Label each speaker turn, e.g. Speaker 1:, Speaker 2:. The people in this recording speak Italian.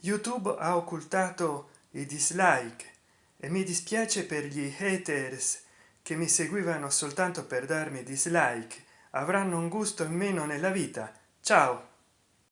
Speaker 1: youtube ha occultato i dislike e mi dispiace per gli haters che mi seguivano soltanto per darmi dislike. Avranno un gusto in meno nella vita. Ciao!